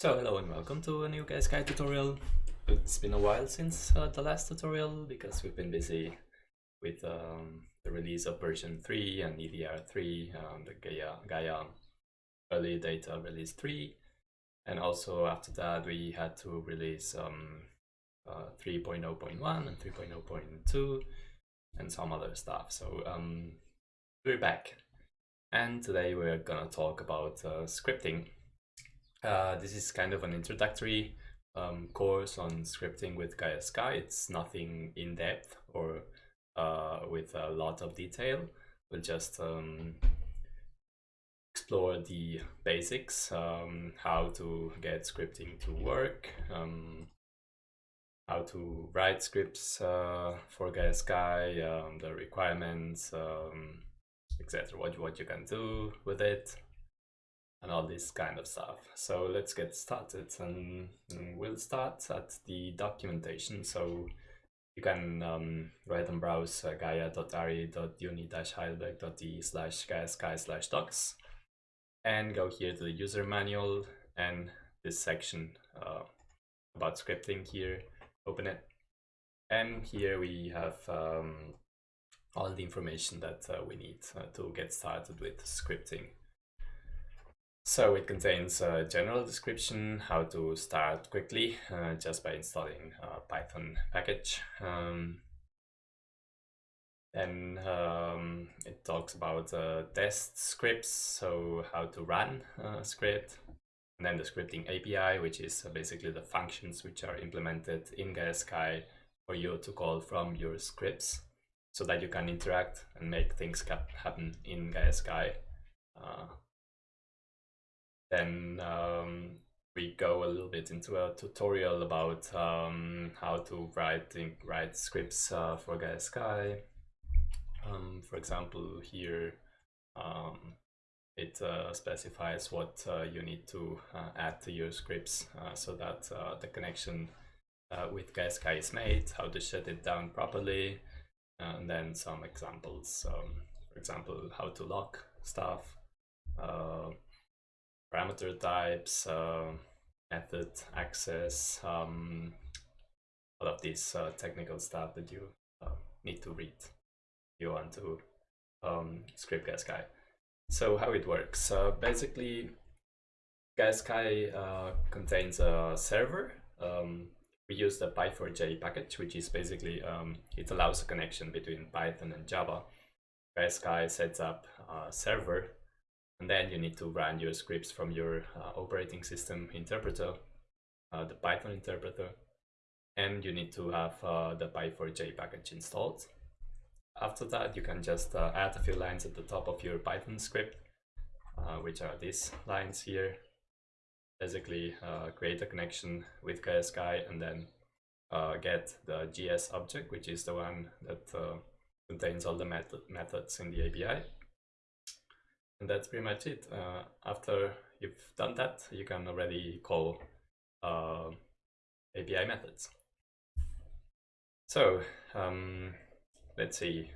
So hello and welcome to a new Gaia tutorial. It's been a while since uh, the last tutorial because we've been busy with um, the release of version 3 and EDR 3, um, the Gaia, Gaia early data release 3 and also after that we had to release um, uh, 3.0.1 and 3.0.2 and some other stuff. So um, we're back and today we're gonna talk about uh, scripting uh, this is kind of an introductory um, course on scripting with Gaia Sky. It's nothing in depth or uh, with a lot of detail. We'll just um, explore the basics, um, how to get scripting to work, um, how to write scripts uh, for Gaia Sky, um, the requirements, um, etc. What, what you can do with it, and all this kind of stuff. So let's get started and we'll start at the documentation. So you can um, write and browse uh, gaia.ari.uni-heidelberg.de slash gaia-sky slash docs and go here to the user manual and this section uh, about scripting here, open it. And here we have um, all the information that uh, we need uh, to get started with scripting. So it contains a general description, how to start quickly uh, just by installing a Python package. Um, then um, it talks about uh, test scripts, so how to run a script. And then the scripting API, which is basically the functions which are implemented in Gaia Sky for you to call from your scripts so that you can interact and make things happen in Gaia Sky. Uh, then um, we go a little bit into a tutorial about um, how to write write scripts uh, for Gaia Sky. Um, for example, here um, it uh, specifies what uh, you need to uh, add to your scripts uh, so that uh, the connection with Gaia Sky is made, how to shut it down properly, and then some examples. Um, for example, how to lock stuff parameter types, uh, method access, um, all of this uh, technical stuff that you uh, need to read if you want to um, script Gaia So how it works? Uh, basically, Gaia uh, contains a server. Um, we use the Py4j package, which is basically, um, it allows a connection between Python and Java. Gaia sets up a server and then you need to run your scripts from your uh, operating system interpreter, uh, the Python interpreter, and you need to have uh, the Py4j package installed. After that, you can just uh, add a few lines at the top of your Python script, uh, which are these lines here. Basically, uh, create a connection with Sky and then get the GS object, which is the one that contains all the method methods in the API and that's pretty much it. Uh, after you've done that, you can already call uh, API methods. So um, let's see.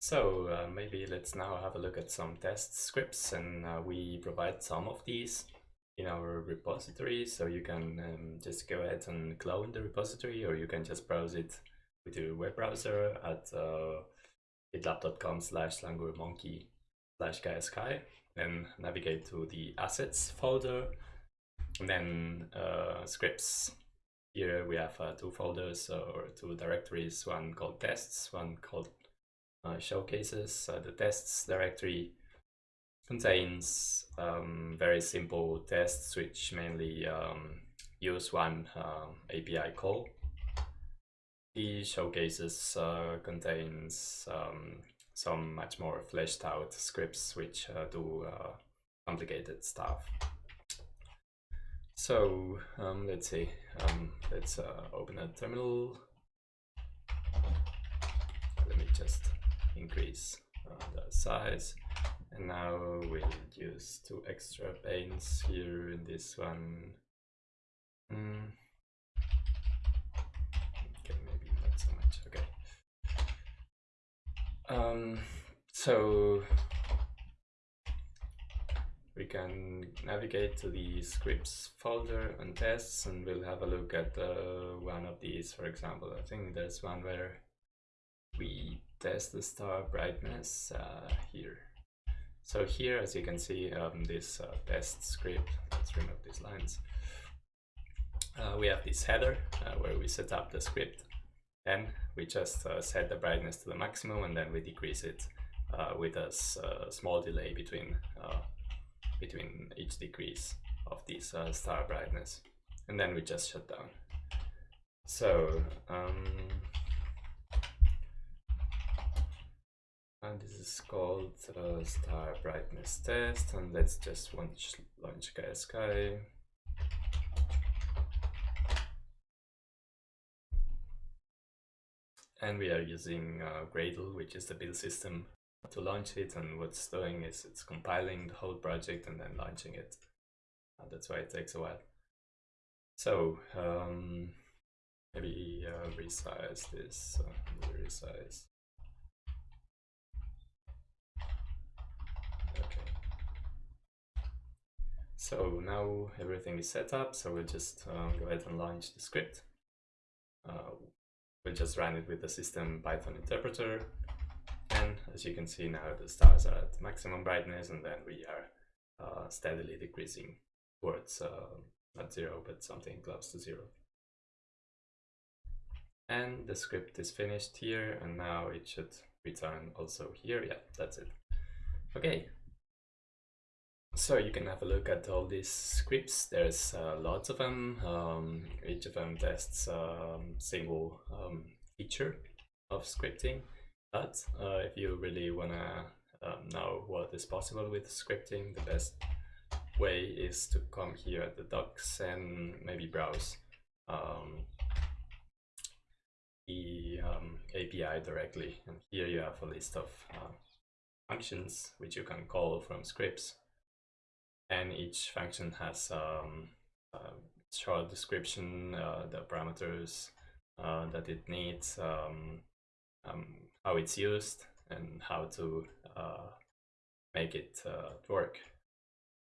So uh, maybe let's now have a look at some test scripts and uh, we provide some of these in our repository. So you can um, just go ahead and clone the repository or you can just browse it with your web browser at uh, gitlab.com slash langurmonkey slash gaia-sky then navigate to the assets folder and then uh, scripts. Here we have uh, two folders or two directories one called tests one called uh, showcases. Uh, the tests directory contains um, very simple tests which mainly um, use one um, API call the showcases uh, contains um, some much more fleshed out scripts which uh, do uh, complicated stuff. So um, let's see, um, let's open a terminal. Let me just increase the size. And now we'll use two extra panes here in this one. Mm. Um, so we can navigate to the scripts folder and tests and we'll have a look at uh, one of these for example. I think there's one where we test the star brightness uh, here. So here as you can see um, this uh, test script let's remove these lines. Uh, we have this header uh, where we set up the script and we just uh, set the brightness to the maximum and then we decrease it with a small delay between between each decrease of this uh, star brightness. And then we just shut down. So um, and this is called uh, star brightness test. And let's just launch, launch Gaia Sky and we are using uh, Gradle which is the build system to launch it and what's doing is it's compiling the whole project and then launching it. Uh, that's why it takes a while. So um, maybe uh, resize this, uh, resize. Okay. So now everything is set up, so we'll just um, go ahead and launch the script. Uh, we'll just run it with the system Python interpreter and as you can see now the stars are at maximum brightness and then we are uh, steadily decreasing towards uh, not zero but something close to zero. And the script is finished here and now it should return also here. Yeah, that's it. Okay. So you can have a look at all these scripts. There's uh, lots of them. Um, each of them tests a um, single um, feature of scripting. But uh, if you really want to um, know what is possible with scripting, the best way is to come here at the docs and maybe browse um, the API directly. And here you have a list of uh, functions which you can call from scripts. And each function has um, a short description, uh, the parameters uh, that it needs, um, um, how it's used and how to uh, make it uh, work.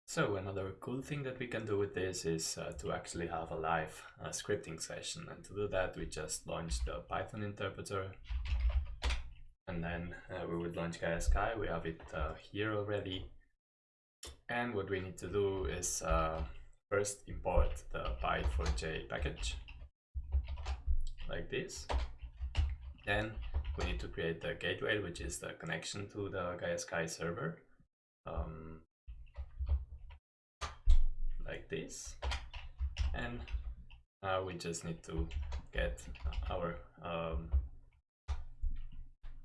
So another cool thing that we can do with this is uh, to actually have a live uh, scripting session. And to do that we just launch the Python interpreter. And then uh, we would launch Sky, we have it uh, here already and what we need to do is first import the py4j package like this then we need to create the gateway, which is the connection to the Gaia Sky server. Um, like this. And now we just need to get our um,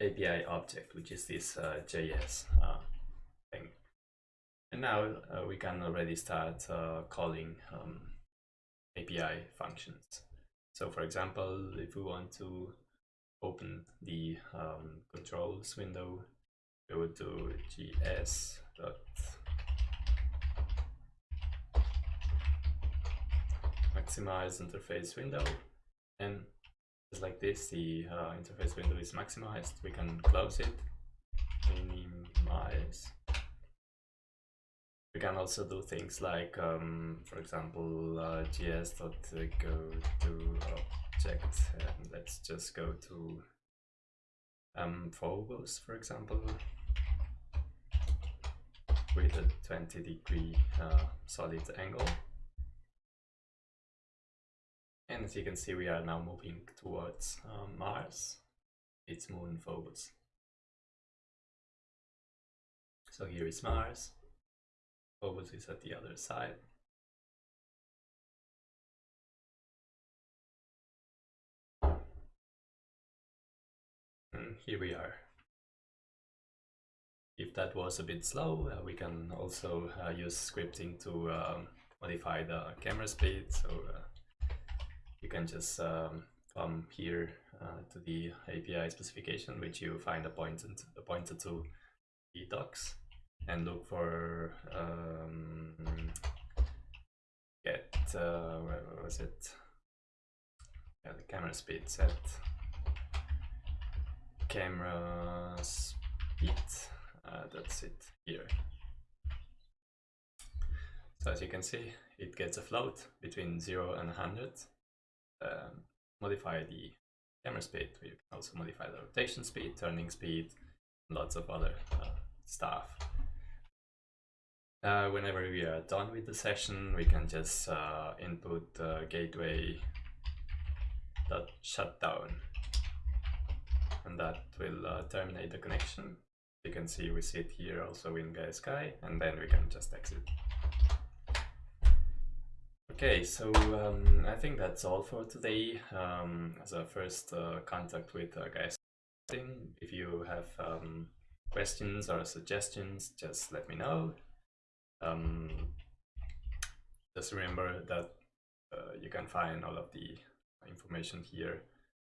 API object, which is this uh, GS uh. And now uh, we can already start uh, calling um, API functions. So for example, if we want to open the um, controls window, go to gs dot maximize interface window and just like this the uh, interface window is maximized we can close it minimize we can also do things like um, for example uh, gs.go to object and let's just go to um, phobos for example with a 20 degree uh, solid angle. And as you can see we are now moving towards um, Mars its moon Phobos so here is Mars Phobos is at the other side here we are. If that was a bit slow, uh, we can also uh, use scripting to um, modify the camera speed. So uh, you can just um, come here uh, to the API specification, which you find appointed, appointed to the docs and look for um, get, uh, where was it? Yeah, the camera speed set camera speed. Uh, that's it here. So as you can see, it gets a float between 0 and 100. Um, modify the camera speed, you can also modify the rotation speed, turning speed, lots of other uh, stuff. Uh, whenever we are done with the session, we can just uh, input uh, gateway dot shutdown, and that will uh, terminate the connection. You can see we sit here also in Sky, and then we can just exit. Okay, so um, I think that's all for today. Um, as a first uh, contact with uh, guys, if you have um, questions or suggestions, just let me know. Um, just remember that uh, you can find all of the information here,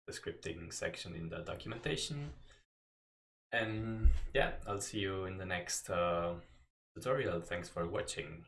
the scripting section in the documentation. And yeah, I'll see you in the next uh, tutorial. Thanks for watching.